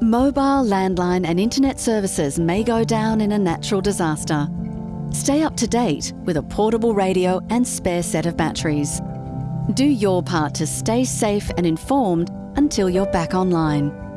Mobile, landline, and internet services may go down in a natural disaster. Stay up to date with a portable radio and spare set of batteries. Do your part to stay safe and informed until you're back online.